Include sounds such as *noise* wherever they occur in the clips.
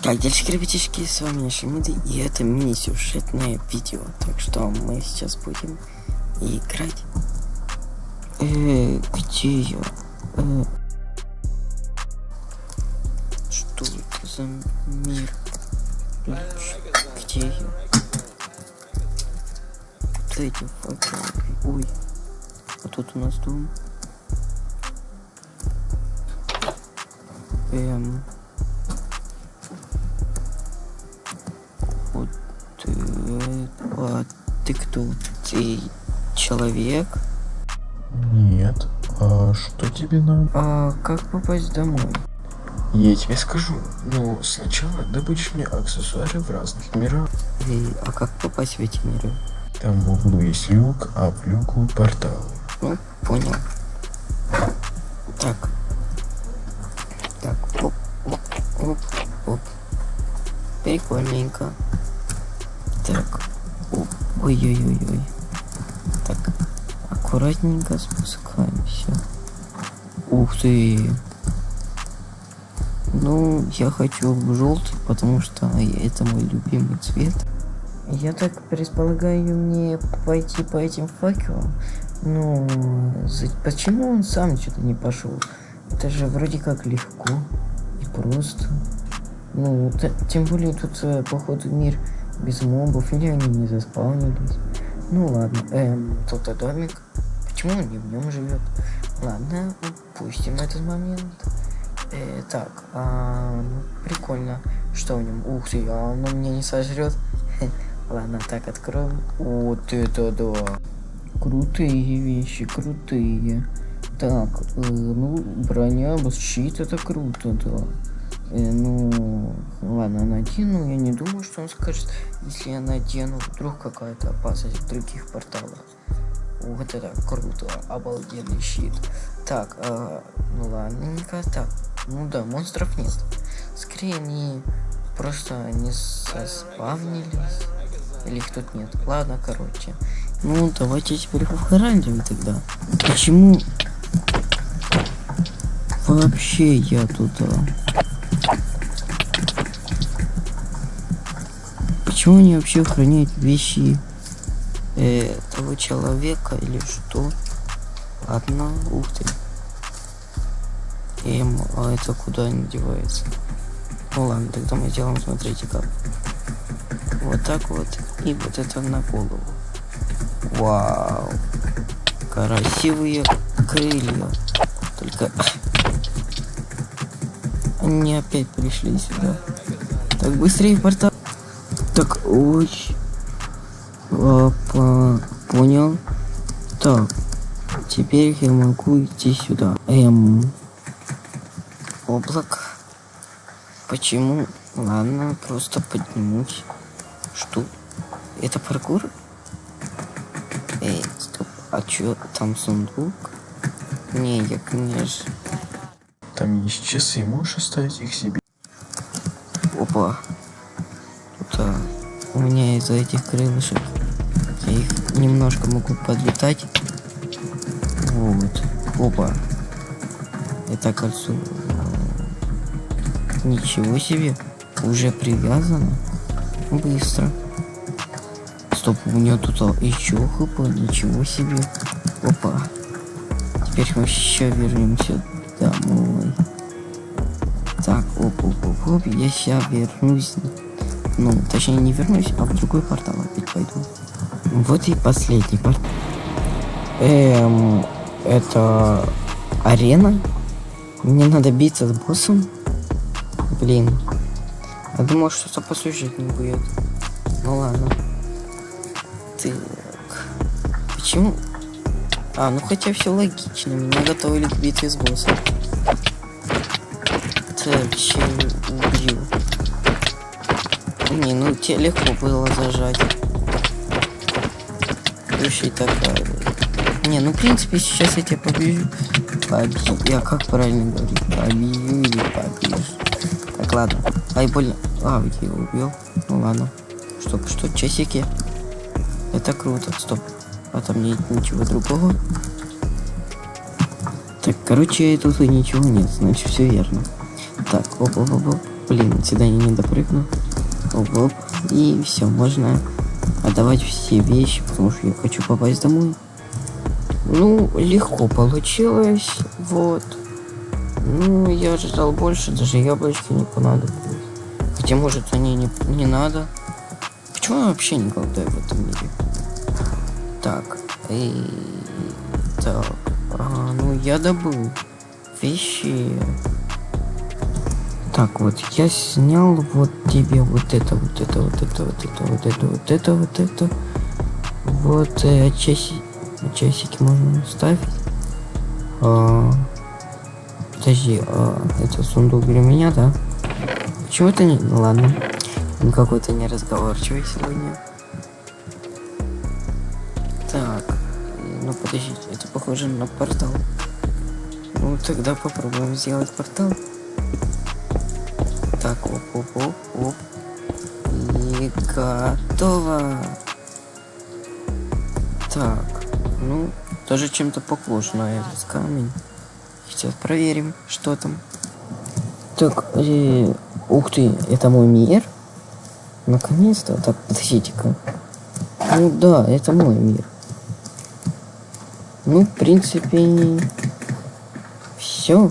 Дальше ребятишки, с вами Шамиды, и это мини-сюжетное видео. Так что мы сейчас будем играть. Э, где я? Э, что это за мир? Где я? Вот эти факелы. Ой. А тут у нас дом. Эм. Ты человек? Нет. А что тебе надо? А как попасть домой? Я тебе скажу. Но сначала добудешь мне аксессуары в разных мирах. И, а как попасть в эти миры? Там в углу есть люк, а в люку портал. Ну, понял. Так. Так, оп, оп, оп, оп. Прикольненько. Так. Ой-ой-ой-ой. Так. Аккуратненько спускаемся. Ух ты. Ну, я хочу желтый, потому что это мой любимый цвет. Я так предполагаю мне пойти по этим факелам. Ну, почему он сам что-то не пошел? Это же вроде как легко и просто. Ну, тем более тут, э, походу, мир без мобов, или они не заспавнились. Ну ладно, эм, тут домик. Почему он не в нем живет? Ладно, упустим этот момент. Э, так, а, ну, прикольно. Что в нем? Ух ты, а оно меня не сожрет. *laughs* Ладно, так откроем. Вот это да. Крутые вещи, крутые. Так, э, ну, броня, щит, это круто, да. Э, ну, ладно, надену. Я не думаю, что он скажет, если я надену, вдруг какая-то опасность в других порталах. Вот это круто, обалденный щит. Так, э, ну ладненько, так. Ну да, монстров нет. Скорее они просто не соспавнились. Или их тут нет. Ладно, короче. Ну, давайте теперь повгарантим тогда. Почему вообще я тут... а? Почему они вообще охраняют вещи э, того человека или что? Ладно, ух ты. Эм, а это куда не девается? Ну ладно, тогда мы делаем, смотрите как. Вот так вот. И вот это на голову. Вау. Красивые крылья. Только... Они опять пришли сюда. Так, быстрее в портал. Так, ой. А, по- Понял. Так. Теперь я могу идти сюда. Эм. Облак. Почему? Ладно, просто поднимусь. Что? Это паркур? Эй, стоп. А чё, там сундук? Не, я, конечно... Там есть часы, можешь оставить их себе. Опа. Тут а, у меня из-за этих крылышек я их немножко могу подлетать. Вот. Опа. Это кольцо. Ничего себе. Уже привязано. Быстро. Стоп, у меня тут еще хп. Ничего себе. Опа. Теперь мы еще вернемся домой. Так, оп, оп, оп, оп, я сейчас вернусь. Ну, точнее не вернусь, а в другой портал опять пойду. Вот и последний портал. Эм, это арена? Мне надо биться с боссом? Блин. Я думал, что-то посюжетнее будет. Ну ладно. Так. Почему? А, ну хотя все логично. Меня готовили к битве с боссом. Так, чем убью? Не, ну тебе легко было зажать. Слушай, такая. Не, ну в принципе сейчас я тебя побью. Побью. Я как правильно говорить? Побью или побьешь? Так, ладно. Ай, больно. А, я его убил. Ну ладно. Стоп, что, часики? Это круто. Стоп. А там нет ничего другого. Так, короче, тут и ничего нет, значит все верно. Так, оп, оп, оп, оп. Блин, сюда я не допрыгну. Оп, оп. И все, можно отдавать все вещи, потому что я хочу попасть домой. Ну, легко получилось, вот. Ну, я ожидал больше, даже яблочки не понадобились. Хотя, может, они не, не надо. Почему я вообще не голодаю в этом мире? Так, и... Так, а, ну я добыл вещи. Так, вот я снял вот тебе вот это, вот это, вот это, вот это, вот это, вот это, вот это. Вот э, часи... часики можно ставить. А... Подожди, а, это сундук для меня, да? Это не... Ну, ладно. Какой-то неразговорчивый сегодня. Подождите, это похоже на портал. Ну тогда попробуем сделать портал. Так, оп, оп, оп, оп. И готово. Так, ну, тоже чем-то похож на этот камень. Сейчас проверим, что там. Так, э, ух ты, это мой мир? Наконец-то. Так, подождите-ка. Ну да, это мой мир. Ну, в принципе, все.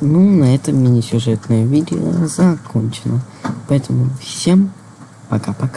Ну, на этом мини-сюжетное видео закончено. Поэтому всем пока-пока.